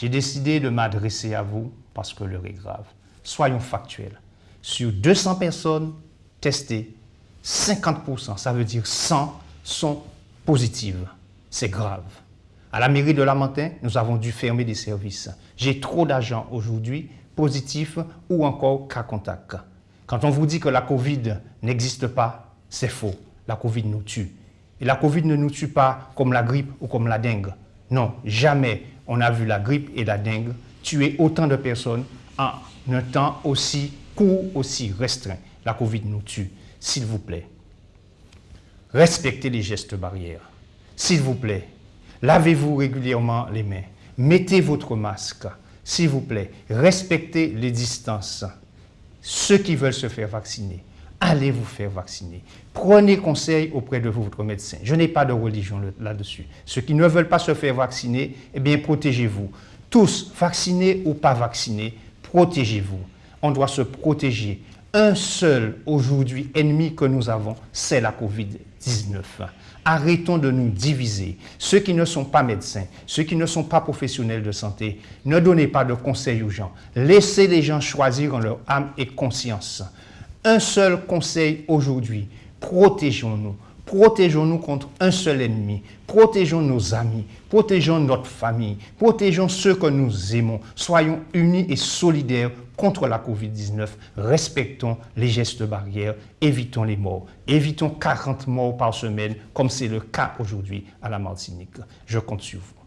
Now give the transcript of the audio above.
J'ai décidé de m'adresser à vous parce que l'heure est grave. Soyons factuels. Sur 200 personnes testées, 50%, ça veut dire 100, sont positives. C'est grave. À la mairie de Lamentin, nous avons dû fermer des services. J'ai trop d'agents aujourd'hui, positifs ou encore cas contact. Quand on vous dit que la Covid n'existe pas, c'est faux. La Covid nous tue. Et la Covid ne nous tue pas comme la grippe ou comme la dengue. Non, jamais on a vu la grippe et la dengue tuer autant de personnes en un temps aussi court, aussi restreint. La Covid nous tue. S'il vous plaît, respectez les gestes barrières. S'il vous plaît, lavez-vous régulièrement les mains. Mettez votre masque. S'il vous plaît, respectez les distances. Ceux qui veulent se faire vacciner, allez vous faire vacciner. Prenez conseil auprès de votre médecin. Je n'ai pas de religion là-dessus. Ceux qui ne veulent pas se faire vacciner, eh bien, protégez-vous. Tous, vaccinés ou pas vaccinés, protégez-vous. On doit se protéger. Un seul, aujourd'hui, ennemi que nous avons, c'est la COVID-19. Arrêtons de nous diviser. Ceux qui ne sont pas médecins, ceux qui ne sont pas professionnels de santé, ne donnez pas de conseils aux gens. Laissez les gens choisir en leur âme et conscience. Un seul conseil aujourd'hui, protégeons-nous. Protégeons-nous contre un seul ennemi. Protégeons nos amis. Protégeons notre famille. Protégeons ceux que nous aimons. Soyons unis et solidaires contre la COVID-19. Respectons les gestes barrières. Évitons les morts. Évitons 40 morts par semaine, comme c'est le cas aujourd'hui à la Martinique. Je compte sur vous.